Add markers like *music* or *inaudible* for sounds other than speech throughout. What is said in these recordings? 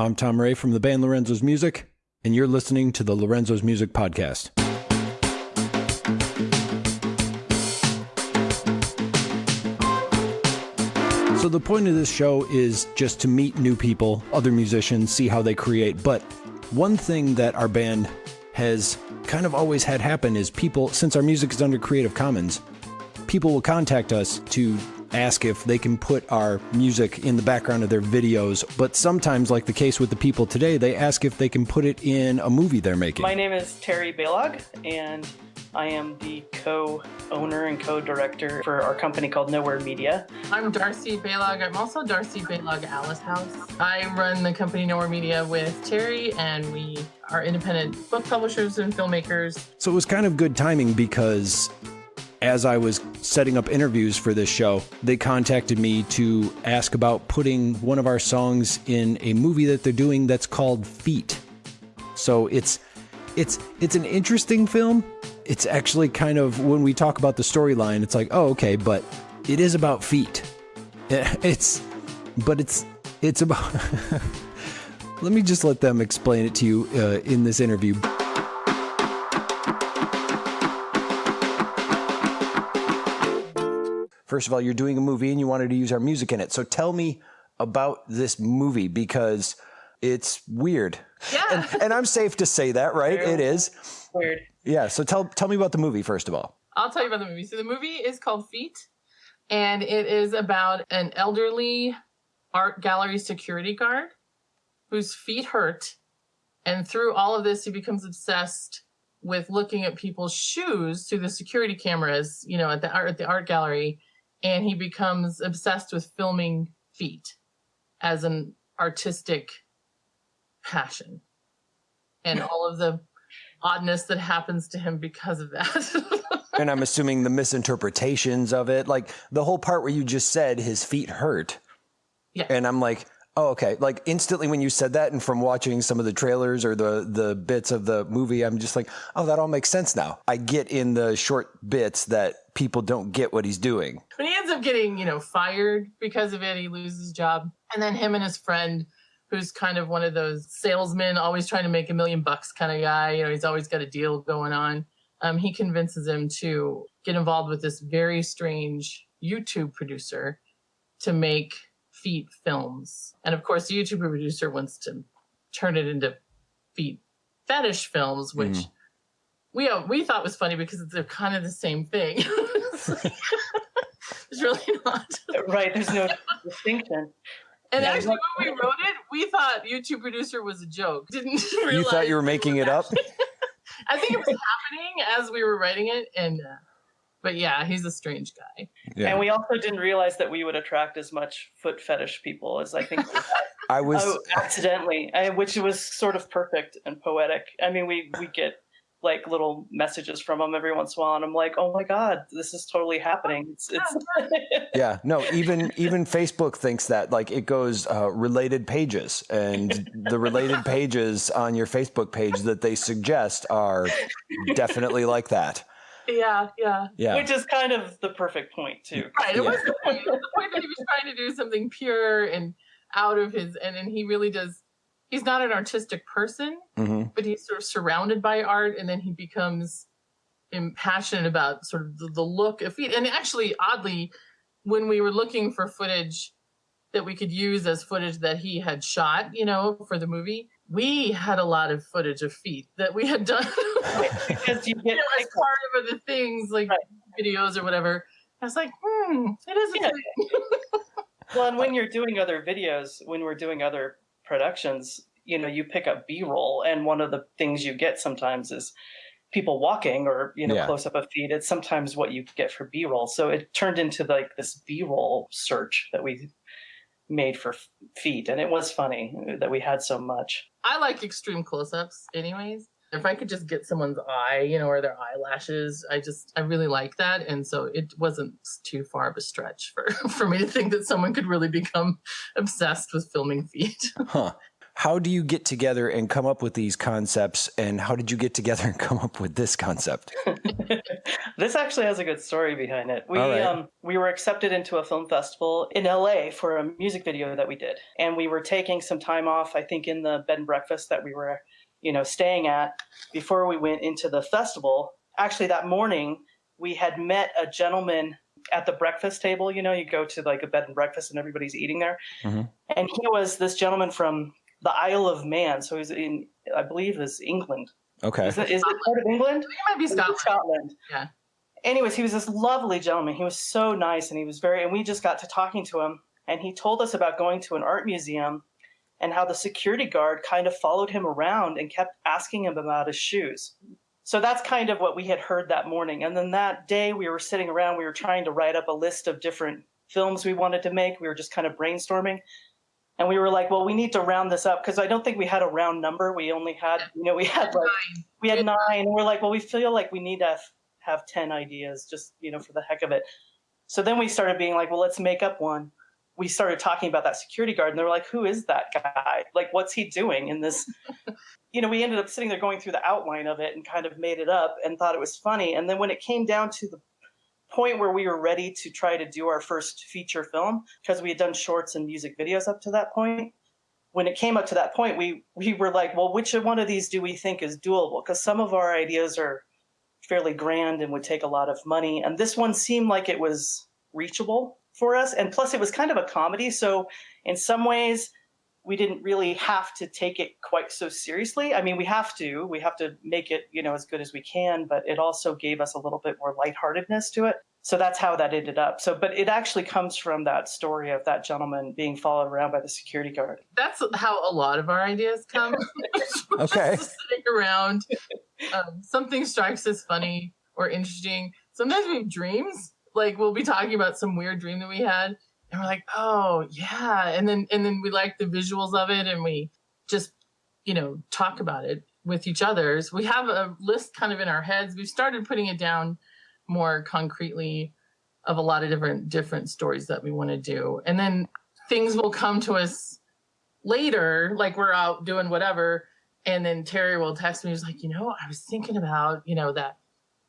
I'm Tom Ray from the band Lorenzo's Music, and you're listening to the Lorenzo's Music Podcast. So, the point of this show is just to meet new people, other musicians, see how they create. But one thing that our band has kind of always had happen is people, since our music is under Creative Commons, people will contact us to ask if they can put our music in the background of their videos. But sometimes, like the case with the people today, they ask if they can put it in a movie they're making. My name is Terry Baylog, and I am the co owner and co director for our company called Nowhere Media. I'm Darcy Baylog. I'm also Darcy Baylog Alice House. I run the company Nowhere Media with Terry, and we are independent book publishers and filmmakers. So it was kind of good timing because as I was setting up interviews for this show, they contacted me to ask about putting one of our songs in a movie that they're doing that's called Feet. So it's it's it's an interesting film. It's actually kind of when we talk about the storyline, it's like, oh, okay, but it is about feet. *laughs* It's but it's it's about *laughs* Let me just let them explain it to you uh, in this interview. First of all, you're doing a movie and you wanted to use our music in it. So tell me about this movie because it's weird. Yeah. And, and I'm safe to say that, right? It is. Weird. Yeah. So tell tell me about the movie first of all. I'll tell you about the movie. So the movie is called Feet, and it is about an elderly art gallery security guard whose feet hurt, and through all of this, he becomes obsessed with looking at people's shoes through the security cameras, you know, at the art at the art gallery, and he becomes obsessed with filming feet as an artistic passion, and all of the oddness that happens to him because of that. *laughs* And I'm assuming the misinterpretations of it, like the whole part where you just said his feet hurt. Yeah. And I'm like, oh, okay. Like instantly when you said that, and from watching some of the trailers or the the bits of the movie, I'm just like, oh, that all makes sense now. I get in the short bits that people don't get what he's doing. But he ends up getting, you know, fired because of it. He loses his job. And then him and his friend, who's kind of one of those salesmen, always trying to make a million bucks kind of guy, you know, he's always got a deal going on. Um, he convinces him to get involved with this very strange YouTube producer to make feet films. And of course, the YouTube producer wants to turn it into feet fetish films, which Mhm. we uh, we thought was funny because they're kind of the same thing. *laughs* it's really not. Right. There's no distinction. And Yeah. actually, when we wrote it, we thought YouTube producer was a joke. *laughs* Didn't realize You thought you were making it up? *laughs* I think it was happening as we were writing it, and uh, but yeah, he's a strange guy. Yeah. And we also didn't realize that we would attract as much foot fetish people as I think. *laughs* I was oh, accidentally, I, which was sort of perfect and poetic. I mean, we we get like little messages from them every once in a while, and I'm like, oh my god, this is totally happening. It's it's *laughs* Yeah, no, even even Facebook thinks that like it goes uh, related pages, and the related pages on your Facebook page that they suggest are definitely like that. Yeah, yeah. Yeah, which is kind of the perfect point too. Right. It Yeah. was the point. The point that he was trying to do something pure and out of his, and and he really does. He's not an artistic person, hmm but he's sort of surrounded by art, and then he becomes impassioned about sort of the, the look of feet. And actually, oddly, when we were looking for footage that we could use as footage that he had shot, you know, for the movie, we had a lot of footage of feet that we had done. because you *laughs* you get know, as part of other things like Right. videos or whatever. I was like, hmm, it is a Yeah. thing. *laughs* well, and when you're doing other videos, when we're doing other productions, you know, you pick up B-roll, and one of the things you get sometimes is people walking or you know Yeah. close up of feet. It's sometimes what you get for B-roll. So it turned into like this B-roll search that we made for feet, and it was funny that we had so much. I like extreme close-ups, anyways. If I could just get someone's eye, you know, or their eyelashes, I just I really like that, and so it wasn't too far of a stretch for *laughs* for me to think that someone could really become obsessed with filming feet. Huh. How do you get together and come up with these concepts? And how did you get together and come up with this concept? *laughs* this actually has a good story behind it. We right. um, we were accepted into a film festival in LA for a music video that we did, and we were taking some time off. I think in the bed and breakfast that we were, you know, staying at before we went into the festival. Actually, that morning we had met a gentleman at the breakfast table. You know, you go to like a bed and breakfast and everybody's eating there, Mm-hmm. and he was this gentleman from the Isle of Man. So he's in, I believe, is England. Okay. Is it, is it part of England? It might be Scotland. Scotland. Yeah. Anyways, he was this lovely gentleman. He was so nice and he was very, and we just got to talking to him. And he told us about going to an art museum and how the security guard kind of followed him around and kept asking him about his shoes. So that's kind of what we had heard that morning. And then that day we were sitting around, we were trying to write up a list of different films we wanted to make. We were just kind of brainstorming. And we were like, well, we need to round this up because I don't think we had a round number. We only had, you know, we had like, we had nine. And we're like, well, we feel like we need to have, have 10 ideas just, you know, for the heck of it. So then we started being like, well, let's make up one. We started talking about that security guard and they're like, who is that guy? Like, what's he doing in this? *laughs* you know, we ended up sitting there going through the outline of it and kind of made it up and thought it was funny. And then when it came down to the point where we were ready to try to do our first feature film, because we had done shorts and music videos up to that point, when it came up to that point, we we were like, well, which one of these do we think is doable? Because some of our ideas are fairly grand and would take a lot of money, and this one seemed like it was reachable for us. And plus, it was kind of a comedy, so in some ways, we didn't really have to take it quite so seriously. I mean, we have to, we have to make it, you know, as good as we can, but it also gave us a little bit more lightheartedness to it. So that's how that ended up. So, but it actually comes from that story of that gentleman being followed around by the security guard. That's how a lot of our ideas come. *laughs* Okay. Just sitting around, um, something strikes us funny or interesting. Sometimes we have dreams. Like we'll be talking about some weird dream that we had, and we're like, "Oh yeah," and then and then we like the visuals of it, and we just you know talk about it with each others. We have a list kind of in our heads. We've started putting it down more concretely of a lot of different different stories that we want to do, and then things will come to us later, like we're out doing whatever, and then Terry will text me. He's like, you know, I was thinking about, you know, that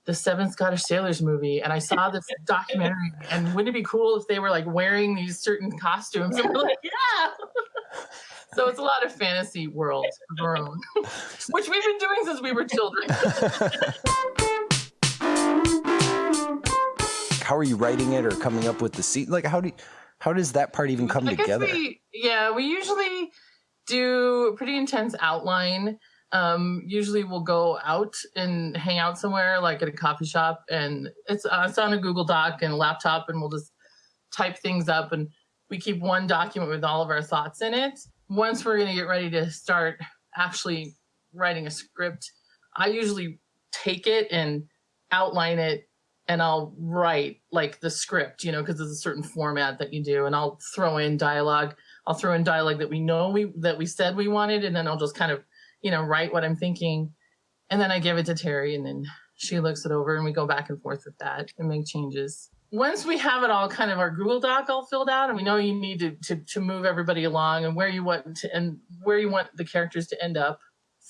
the Seven Scottish Sailors movie, and I saw this *laughs* documentary, and wouldn't it be cool if they were like wearing these certain costumes? And *laughs* we're like, *laughs* yeah. so it's a lot of fantasy world of our own, which we've been doing since we were children. how are you writing it or coming up with the scene? Like, how do you, how does that part even come I guess together? We, yeah, we usually do a pretty intense outline. Um, usually we'll go out and hang out somewhere, like at a coffee shop, and it's uh, it's on a Google Doc and laptop, and we'll just type things up, and we keep one document with all of our thoughts in it. Once we're gonna get ready to start actually writing a script, I usually take it and outline it and I'll write like the script, you know, because there's a certain format that you do, and I'll throw in dialogue. I'll throw in dialogue that we know we that we said we wanted, and then I'll just kind of, you know, write what I'm thinking, and then I give it to Terry, and then she looks it over, and we go back and forth with that and make changes. Once we have it all kind of our Google Doc all filled out, and we know you need to to, to move everybody along and where you want to and where you want the characters to end up,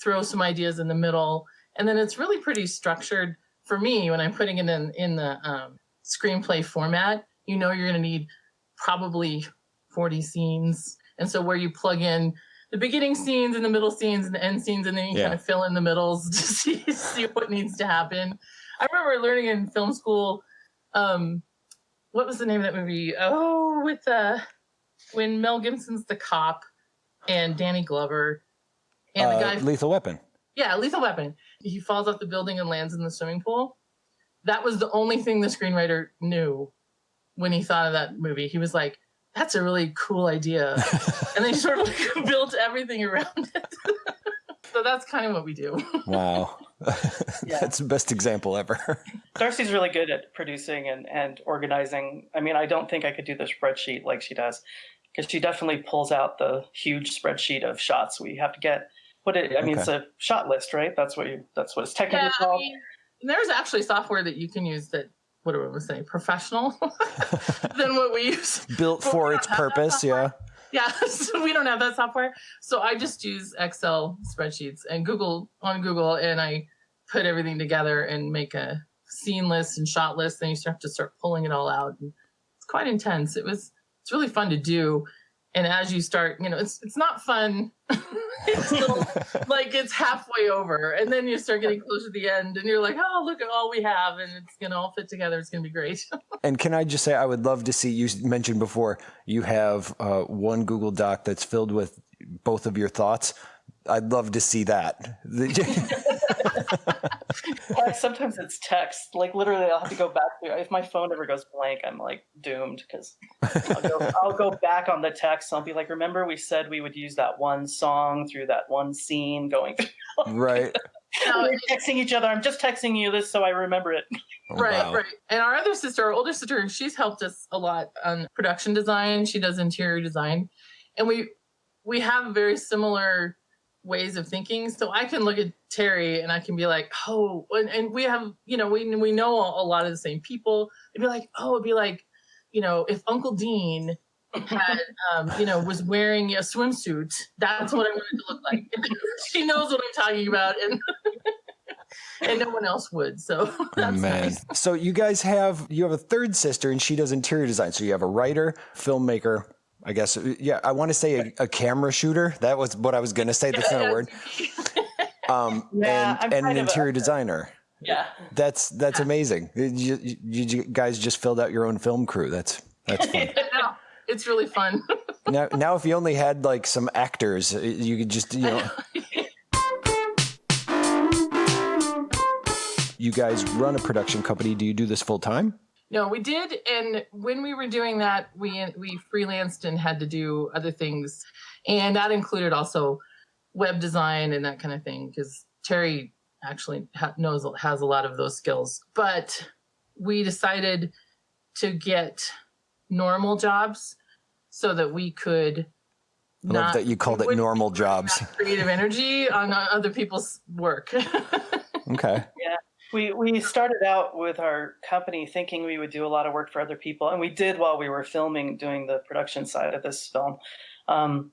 throw some ideas in the middle, and then it's really pretty structured for me when I'm putting it in in the um, screenplay format. You know you're going to need probably 40 scenes, and so where you plug in the beginning scenes and the middle scenes and the end scenes, and then you Yeah. kind of fill in the middles *laughs* to see see what needs to happen. I remember learning in film school. Um, what was the name of that movie? Oh, with uh, when Mel Gibson's the cop and Danny Glover and the Uh, guy Lethal Weapon. yeah, Lethal Weapon. He falls off the building and lands in the swimming pool. That was the only thing the screenwriter knew when he thought of that movie. He was like, "That's a really cool idea," *laughs* and they sort of like *laughs* built everything around it. *laughs* so that's kind of what we do. Wow. Yeah. That's the best example ever. Darcy's really good at producing and, and organizing. I mean, I don't think I could do the spreadsheet like she does because she definitely pulls out the huge spreadsheet of shots we have to get. What it, I mean, it's a shot list, right? That's what you. That's what it's technically Yeah, I called. mean, there's actually software that you can use that. What do I want to say? Professional *laughs* *laughs* than what we use. Built But for its purpose, yeah. Yeah, *laughs* so we don't have that software. So I just use Excel spreadsheets and Google on Google and I put everything together and make a scene list and shot list. Then you have to start pulling it all out. And it's quite intense. It was it's really fun to do. And as you start, you know, it's it's not fun. *laughs* it's still, *laughs* like it's halfway over, and then you start getting close to the end, and you're like, oh, look at all we have, and it's gonna all fit together. It's gonna be great. *laughs* and can I just say, I would love to see you mentioned before you have uh, one Google Doc that's filled with both of your thoughts. I'd love to see that. sometimes it's text. Like literally, I'll have to go back to if my phone ever goes blank, I'm like doomed because I'll go, *laughs* I'll go back on the text. I'll be like, remember we said we would use that one song through that one scene going. right. *laughs* We're texting each other. I'm just texting you this so I remember it. Oh, right, wow. right. And our other sister, our older sister, she's helped us a lot on production design. She does interior design, and we we have very similar ways of thinking. So I can look at Terry and I can be like, oh, and, and we have, you know, we we know a, lot of the same people. It'd be like, oh, it'd be like, you know, if Uncle Dean had, *laughs* um, you know, was wearing a swimsuit, that's what I wanted to look like. *laughs* she knows what I'm talking about, and *laughs* and no one else would. So oh, man. Nice. So you guys have you have a third sister, and she does interior design. So you have a writer, filmmaker, I guess, yeah, I want to say a, a, camera shooter. That was what I was going to say. That's not a word. *laughs* Um, yeah, and, and an interior designer. Yeah. That's, that's amazing. You, you, you, guys just filled out your own film crew. That's, that's fun. *laughs* yeah, it's really fun. *laughs* now, now, if you only had like some actors, you could just, you know. you guys run a production company. Do you do this full time? No, we did, and when we were doing that, we we freelanced and had to do other things, and that included also web design and that kind of thing. Because Terry actually ha- knows has a lot of those skills, but we decided to get normal jobs so that we could. I love that you called it normal jobs. *laughs* Creative energy on other people's work. *laughs* okay. Yeah. We we started out with our company thinking we would do a lot of work for other people, and we did while we were filming, doing the production side of this film. Um,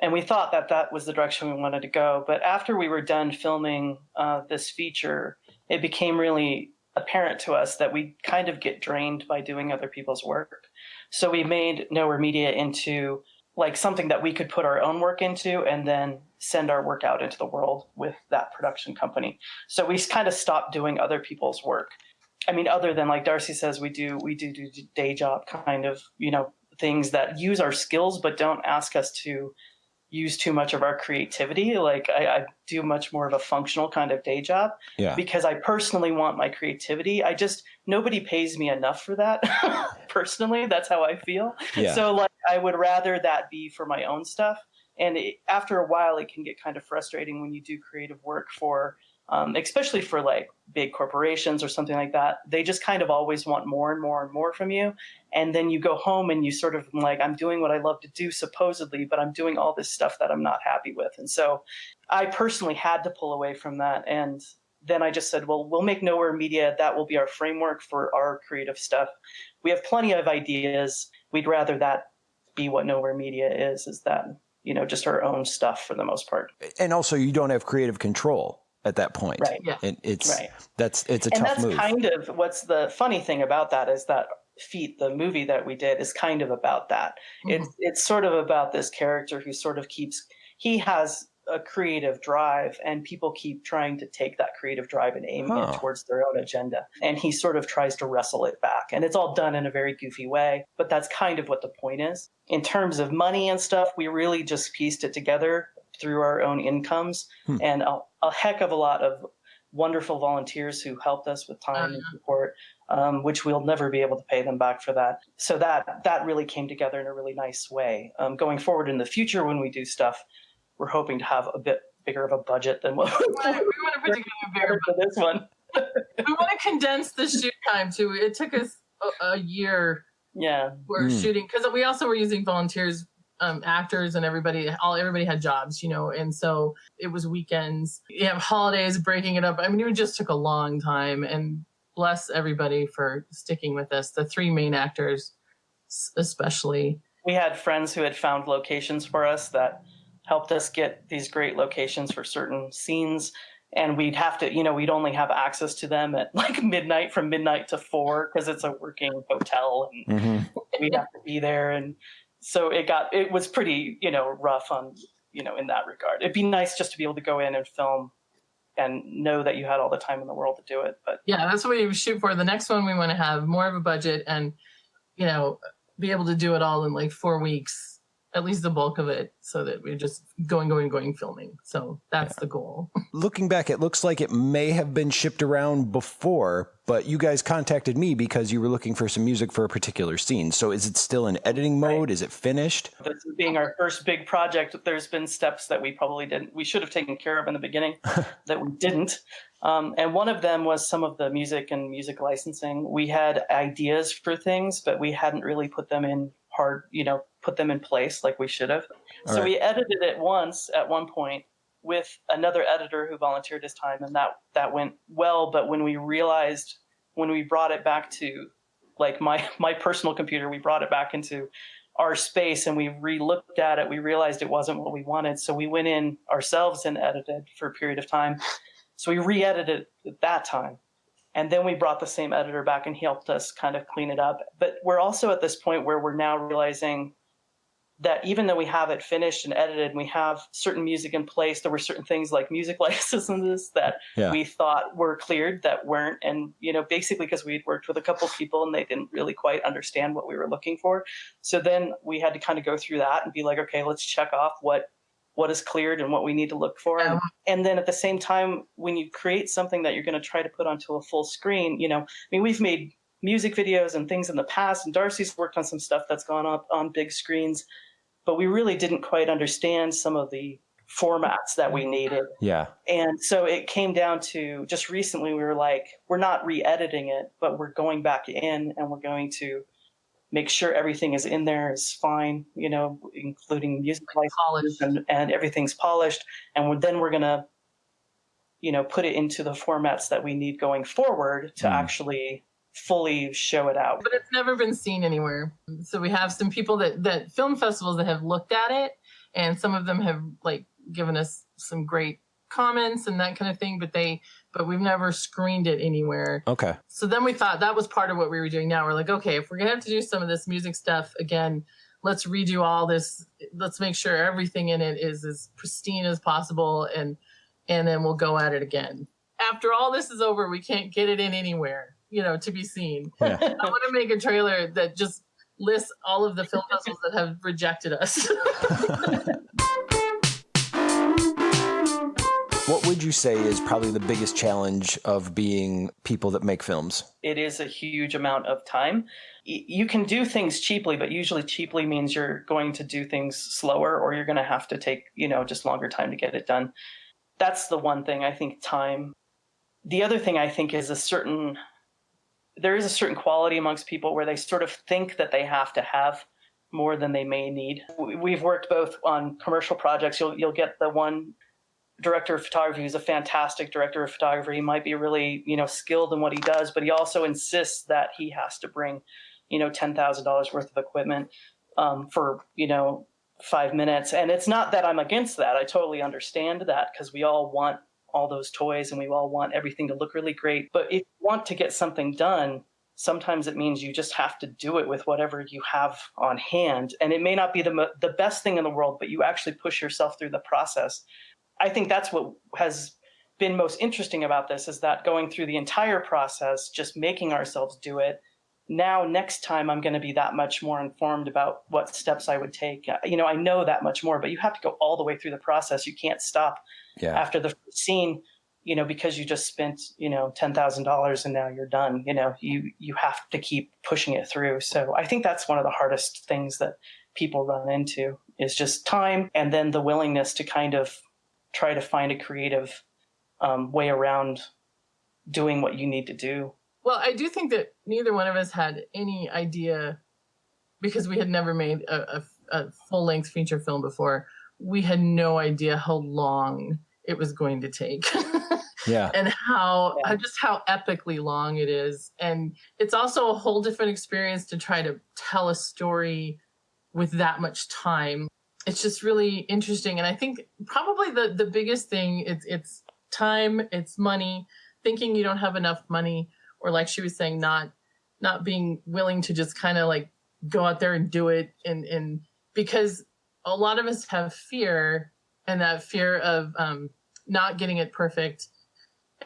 and we thought that that was the direction we wanted to go. But after we were done filming uh, this feature, it became really apparent to us that we kind of get drained by doing other people's work. So we made Nowhere Media into like something that we could put our own work into and then send our work out into the world with that production company. So we kind of stopped doing other people's work. I mean, other than like Darcy says, we do we do do day job kind of you know things that use our skills but don't ask us to use too much of our creativity. Like I, I, do much more of a functional kind of day job yeah. because I personally want my creativity. I just nobody pays me enough for that. *laughs* personally, that's how I feel. Yeah. So like I would rather that be for my own stuff. And it, after a while, it can get kind of frustrating when you do creative work for um, especially for like big corporations or something like that, they just kind of always want more and more and more from you. And then you go home and you sort of like, I'm doing what I love to do, supposedly, but I'm doing all this stuff that I'm not happy with. And so I personally had to pull away from that. And then I just said, well, we'll make Nowhere Media. That will be our framework for our creative stuff. We have plenty of ideas. We'd rather that be what Nowhere Media is, is that, you know, just our own stuff for the most part. And also, you don't have creative control at that point. Right. Yeah. And it's right. that's it's a and tough that's move. kind of what's the funny thing about that is that Feet, the movie that we did, is kind of about that. Mm-hmm. It's it's sort of about this character who sort of keeps he has a creative drive and people keep trying to take that creative drive and aim huh. it towards their own agenda and he sort of tries to wrestle it back and it's all done in a very goofy way but that's kind of what the point is in terms of money and stuff we really just pieced it together through our own incomes hmm. and a, a, heck of a lot of wonderful volunteers who helped us with time and uh-huh. support, um, which we'll never be able to pay them back for that. So that that really came together in a really nice way. Um, going forward in the future, when we do stuff, we're hoping to have a bit bigger of a budget than what we want, we want to put together a bigger for this one. we want to condense the shoot time too. It took us a, a year. Yeah, we're mm. shooting because we also were using volunteers um, actors and everybody all everybody had jobs you know and so it was weekends you have holidays breaking it up i mean it just took a long time and bless everybody for sticking with us the three main actors especially we had friends who had found locations for us that helped us get these great locations for certain scenes. And we'd have to you know we'd only have access to them at *laughs* like midnight from midnight to four because it's a working hotel and mm-hmm. we'd have to be there. And so it got it was pretty you know rough on you know in that regard. It'd be nice just to be able to go in and film and know that you had all the time in the world to do it but yeah that's what we shoot for. The next one we want to have more of a budget and you know be able to do it all in like four weeks at least the bulk of it so that we're just going going going filming. So that's yeah. the goal. *laughs* Looking back it looks like it may have been shipped around before but you guys contacted me because you were looking for some music for a particular scene. So is it still in editing mode? Right. is it finished? This being our first big project. There's been steps that we probably didn't we should have taken care of in the beginning *laughs* that we didn't. Um, and one of them was some of the music and music licensing. We had ideas for things but we hadn't really put them in hard you know put them in place like we should have. All so right. we edited it once at one point with another editor who volunteered his time, and that that went well. But when we realized when we brought it back to like my *laughs* my personal computer, we brought it back into our space and we re-looked at it we realized it wasn't what we wanted so we went in ourselves and edited for a period of time so we re-edited at that time and then we brought the same editor back and he helped us kind of clean it up but we're also at this point where we're now realizing that even though we have it finished and edited and we have certain music in place, there were certain things like music *laughs* licenses that yeah. we thought were cleared that weren't. And, you know, basically because we'd worked with a couple people and they didn't really quite understand what we were looking for. So then we had to kind of go through that and be like, okay, let's check off what what is cleared and what we need to look for. Oh, yeah. And then at the same time, when you create something that you're going to try to put onto a full screen, you know, I mean, we've made music videos and things in the past, and Darcy's worked on some stuff that's gone up on big screens, but we really didn't quite understand some of the formats that we needed. Yeah. And so it came down to just recently we were like, we're not re-editing it, but we're going back in and we're going to make sure everything is in there is fine, you know, including music licenses and, and everything's polished. And we're, then we're going to, you know, put it into the formats that we need going forward to mm. actually fully show it out. But it's never been seen anywhere. So we have some people that that film festivals that have looked at it and some of them have like given us some great comments and that kind of thing, but they but we've never screened it anywhere. Okay. So then we thought that was part of what we were doing now. We're like, okay, if we're gonna have to do some of this music stuff again, let's redo all this. Let's make sure everything in it is as pristine as possible and and then we'll go at it again. After all this is over, we can't get it in anywhere you know, to be seen. Yeah. *laughs* I want to make a trailer that just lists all of the film festivals that have rejected us. *laughs* what would you say is probably the biggest challenge of being people that make films? It is a huge amount of time. You can do things cheaply, but usually cheaply means you're going to do things slower or you're going to have to take, you know, just longer time to get it done. That's the one thing I think time. The other thing I think is a certain there is a certain quality amongst people where they sort of think that they have to have more than they may need. We've worked both on commercial projects. You'll you'll get the one director of photography who's a fantastic director of photography. He might be really you know skilled in what he does, but he also insists that he has to bring you know ten thousand dollars worth of equipment um, for you know five minutes. And it's not that I'm against that. I totally understand that because we all want all those toys and we all want everything to look really great. But if you want to get something done, sometimes it means you just have to do it with whatever you have on hand. And it may not be the, the best thing in the world, but you actually push yourself through the process. I think that's what has been most interesting about this is that going through the entire process, just making ourselves do it. Now, next time, I'm going to be that much more informed about what steps I would take. You know, I know that much more, but you have to go all the way through the process. You can't stop yeah. after the scene you know because you just spent you know $10,000 and now you're done you know you you have to keep pushing it through so i think that's one of the hardest things that people run into is just time and then the willingness to kind of try to find a creative um, way around doing what you need to do well i do think that neither one of us had any idea because we had never made a, a, a full length feature film before we had no idea how long it was going to take. *laughs* yeah. And how, yeah. just how epically long it is. And it's also a whole different experience to try to tell a story with that much time. It's just really interesting. And I think probably the, the biggest thing it's it's time, it's money, thinking you don't have enough money, or like she was saying, not not being willing to just kind of like go out there and do it and and because a lot of us have fear and that fear of um, not getting it perfect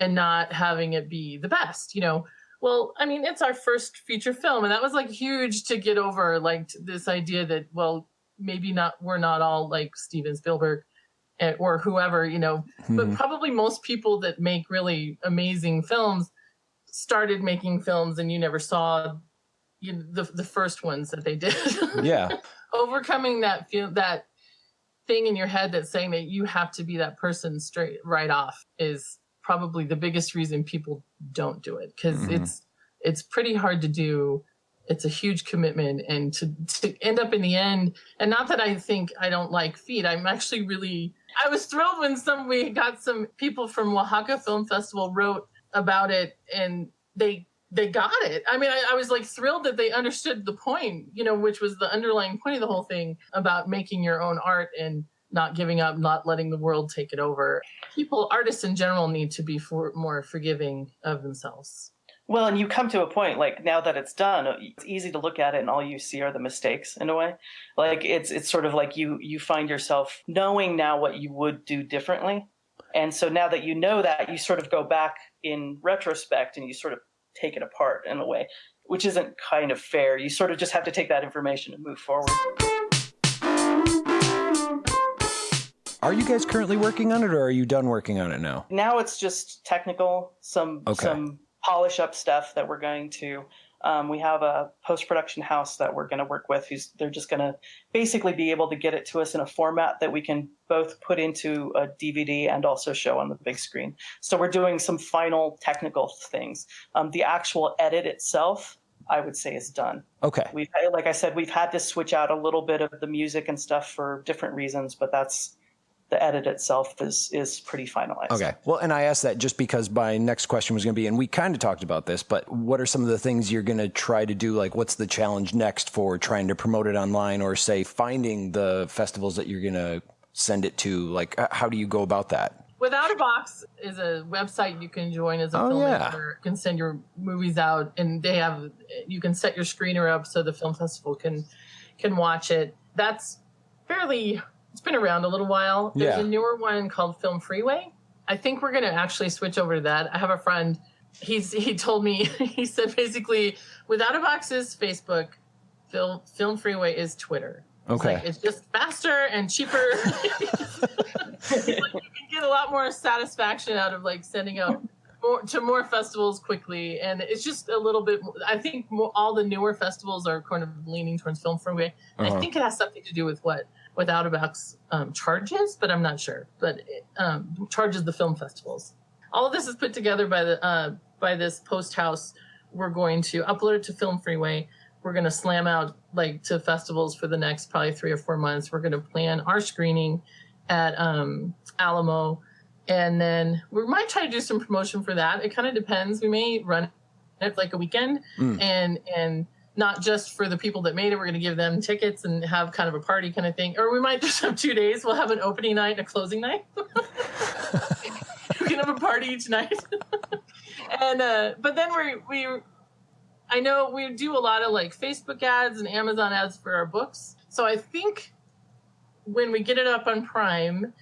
and not having it be the best you know well i mean it's our first feature film and that was like huge to get over like this idea that well maybe not we're not all like steven spielberg eh, or whoever you know mm-hmm. but probably most people that make really amazing films started making films and you never saw you know, the the first ones that they did. *laughs* Yeah. Overcoming that feel that thing in your head that's saying that you have to be that person straight right off is probably the biggest reason people don't do it because mm-hmm. it's it's pretty hard to do. It's a huge commitment and to, to end up in the end. And not that i think i don't like feet. I'm actually really i was thrilled when some we got some people from oaxaca film festival wrote about it and they they got it i mean I, I was like thrilled that they understood the point you know which was the underlying point of the whole thing about making your own art and not giving up, not letting the world take it over. People, artists in general, need to be for, more forgiving of themselves. Well, and you come to a point like now that it's done, it's easy to look at it and all you see are the mistakes in a way. Like it's it's sort of like you you find yourself knowing now what you would do differently. And so now that you know that, you sort of go back in retrospect and you sort of take it apart in a way, which isn't kind of fair. You sort of just have to take that information and move forward. Are you guys currently working on it, or are you done working on it now? Now it's just technical, some okay. some polish up stuff that we're going to. Um, we have a post production house that we're going to work with. Who's they're just going to basically be able to get it to us in a format that we can both put into a DVD and also show on the big screen. So we're doing some final technical things. Um, the actual edit itself, I would say, is done. Okay. We've like I said, we've had to switch out a little bit of the music and stuff for different reasons, but that's the edit itself is is pretty finalized. Okay. Well, and I asked that just because my next question was going to be, and we kind of talked about this, but what are some of the things you're going to try to do? Like, what's the challenge next for trying to promote it online, or say finding the festivals that you're going to send it to? Like, how do you go about that? Without a Box is a website you can join as a oh, filmmaker. Yeah. Can send your movies out, and they have you can set your screener up so the film festival can can watch it. That's fairly it's been around a little while. There's yeah. a newer one called Film Freeway. I think we're going to actually switch over to that. I have a friend. He's *laughs* he told me *laughs* he said basically without a box is Facebook, Film Film Freeway is Twitter. Okay, it's, like, it's just faster and cheaper. like *laughs* you can get a lot more satisfaction out of like sending out more, to more festivals quickly, and it's just a little bit. I think more, all the newer festivals are kind of leaning towards Film Freeway. Uh-huh. I think it has something to do with what without a box um, charges, but I'm not sure. But it, um, charges the film festivals. All of this is put together by the uh, by this post house. We're going to upload it to Film Freeway. We're going to slam out like to festivals for the next probably three or four months. We're going to plan our screening at um, Alamo, and then we might try to do some promotion for that. It kind of depends. We may run it like a weekend mm. and and not just for the people that made it. We're going to give them tickets and have kind of a party kind of thing. Or we might *laughs* just have two days. We'll have an opening night and a closing night. *laughs* we can have a party each night. *laughs* and uh, but then we we I know we do a lot of like Facebook ads and Amazon ads for our books. So I think when we get it up on Prime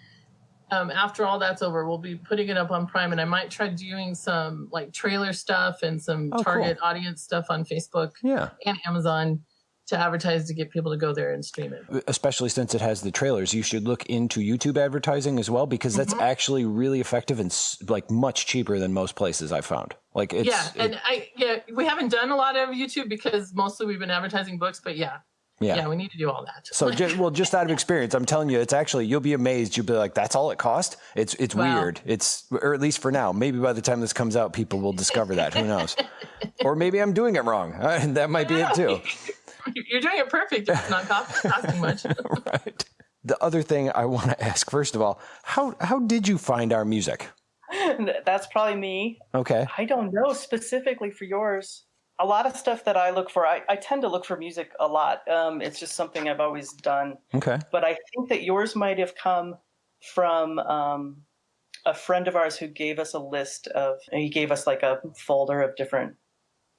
um, after all that's over, we'll be putting it up on Prime, and I might try doing some like trailer stuff and some oh, target cool. audience stuff on Facebook, yeah, and Amazon to advertise to get people to go there and stream it. Especially since it has the trailers, you should look into YouTube advertising as well because that's mm-hmm. actually really effective and like much cheaper than most places I've found. Like it's yeah, and it, I yeah we haven't done a lot of YouTube because mostly we've been advertising books, but yeah, yeah. yeah, we need to do all that. So, just, well, just out of experience, I'm telling you, it's actually you'll be amazed. You'll be like, "That's all it cost." It's it's wow. weird. It's or at least for now. Maybe by the time this comes out, people will discover that. Who knows? *laughs* or maybe I'm doing it wrong. Uh, *laughs* that might be it too. *laughs* You're doing it perfect. It's not costing much. right. The other thing I want to ask, first of all, how how did you find our music? That's probably me. Okay. I don't know specifically for yours. A lot of stuff that I look for, I, I tend to look for music a lot. Um, it's just something I've always done. Okay. But I think that yours might have come from um, a friend of ours who gave us a list of, he gave us like a folder of different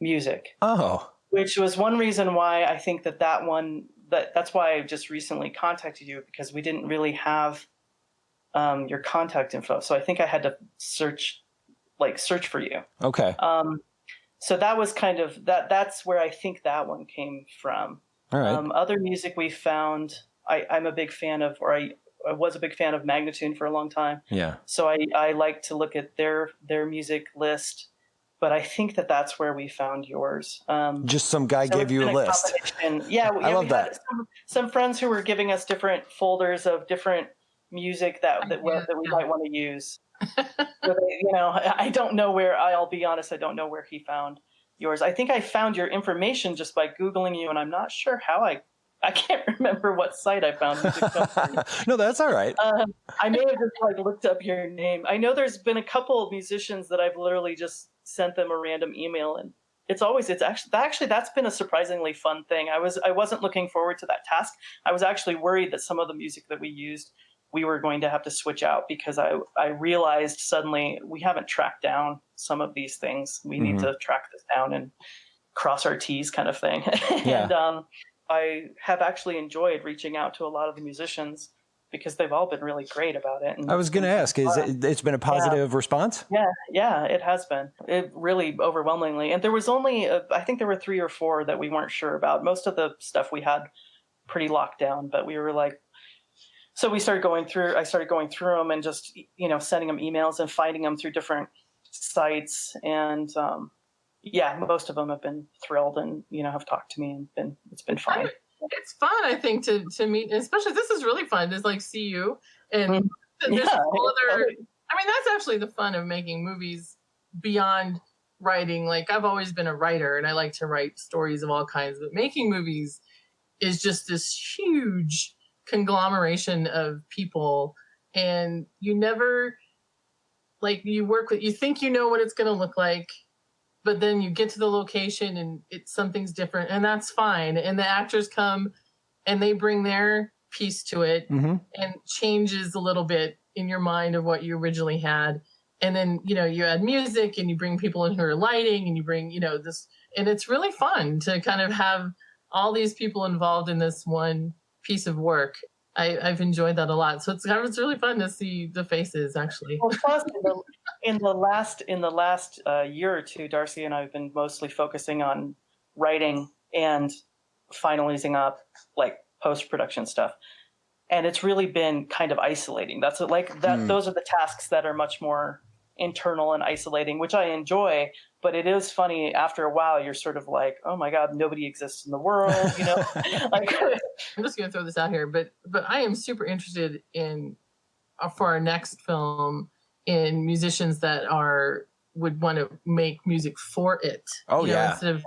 music. Oh. Which was one reason why I think that that one, that that's why I just recently contacted you because we didn't really have um, your contact info. So I think I had to search, like search for you. Okay. Um, so that was kind of that. That's where I think that one came from. All right. Um, other music we found, I, I'm a big fan of, or I, I was a big fan of Magnatune for a long time. yeah. So I, I like to look at their their music list, but I think that that's where we found yours. Um, Just some guy so gave you a been list. combination. Yeah, *laughs* I yeah, love we had that. some, some friends who were giving us different folders of different music that that, we- that we might want to use. So you know, I I don't know where. I'll be honest, I don't know where he found yours. I think I found your information just by googling you, and I'm not sure how I. I can't *laughs* remember what site I found. *laughs* no, that's all right. Um, I may have just like looked up your name. I know there's been a couple of musicians that I've literally just sent them a random email, and it's always it's actually actually that's been a surprisingly fun thing. I was I wasn't looking forward to that task. I was actually worried that some of the music that we used we were going to have to switch out because I I realized suddenly we haven't tracked down some of these things. We need Mhm. to track this down and cross our T's kind of thing. *laughs* Yeah. and um, I have actually enjoyed reaching out to a lot of the musicians because they've all been really great about it. And I was going to ask, is it, it's been a positive response? yeah, yeah, it has been. It really overwhelmingly. And there was only, uh, I think there were three or four that we weren't sure about. Most of the stuff we had pretty locked down, but we were like, so we started going through, I started going through them and just, you know, sending them emails and finding them through different sites. And um, yeah, most of them have been thrilled and, you know, have talked to me and been, it's been fun. it's fun, I think, to to meet. Especially this is really fun. Is like see you and Mhm. there's Yeah, whole other. I mean, that's actually the fun of making movies beyond writing. Like I've always been a writer, and I like to write stories of all kinds. But making movies is just this huge conglomeration of people, and you never like you work with. You think you know what it's going to look like. But then you get to the location and it's something's different, and that's fine. And the actors come and they bring their piece to it, Mm-hmm. and changes a little bit in your mind of what you originally had. And then, you know, you add music and you bring people in who are lighting and you bring, you know, this, and it's really fun to kind of have all these people involved in this one piece of work. I, I've enjoyed that a lot. So it's, it's really fun to see the faces actually. Well, plus in the, in the last in the last uh, year or two, Darcy and I have been mostly focusing on writing and finalizing up like post production stuff, and it's really been kind of isolating. That's like that. Hmm. Those are the tasks that are much more internal and isolating, which I enjoy. But it is funny after a while. You're sort of like, oh my god, nobody exists in the world, you know? *laughs* *laughs* like, I'm just going to throw this out here, but but I am super interested in uh, for our next film in musicians that are would want to make music for it. Oh, you know, yeah. instead of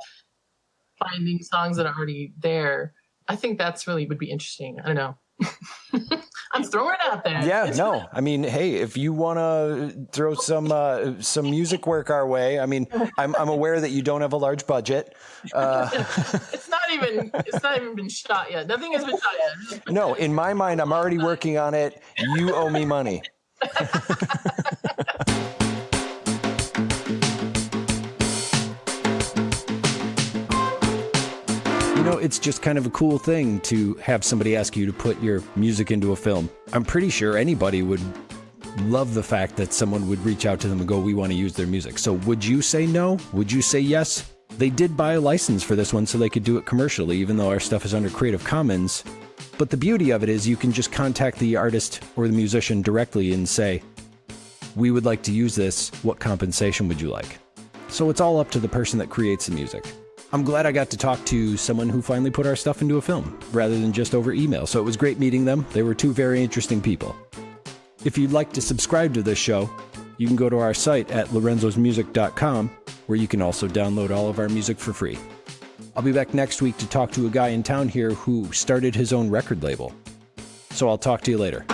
finding songs that are already there. I think that's really would be interesting. I don't know. *laughs* I'm throwing it out there. Yeah, no. I mean, hey, if you want to throw some uh, some music work our way, I mean, I'm I'm aware that you don't have a large budget. Uh, *laughs* It's not even it's not even been shot yet. Nothing has been shot yet. no, in my mind, I'm already working on it. You owe me money. *laughs* it's just kind of a cool thing to have somebody ask you to put your music into a film. I'm pretty sure anybody would love the fact that someone would reach out to them and go, We want to use their music. So, would you say no? Would you say yes? They did buy a license for this one so they could do it commercially, even though our stuff is under Creative Commons. But the beauty of it is you can just contact the artist or the musician directly and say, We would like to use this. What compensation would you like? So it's all up to the person that creates the music. I'm glad I got to talk to someone who finally put our stuff into a film rather than just over email. So it was great meeting them. They were two very interesting people. If you'd like to subscribe to this show, you can go to our site at lorenzosmusic.com where you can also download all of our music for free. I'll be back next week to talk to a guy in town here who started his own record label. So I'll talk to you later.